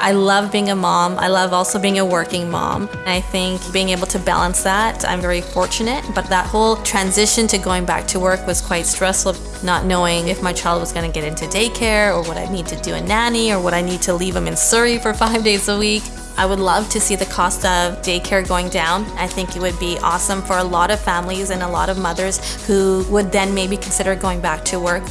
I love being a mom. I love also being a working mom. I think being able to balance that, I'm very fortunate. But that whole transition to going back to work was quite stressful, not knowing if my child was going to get into daycare or what I need to do a nanny or what I need to leave him in Surrey for five days a week. I would love to see the cost of daycare going down. I think it would be awesome for a lot of families and a lot of mothers who would then maybe consider going back to work.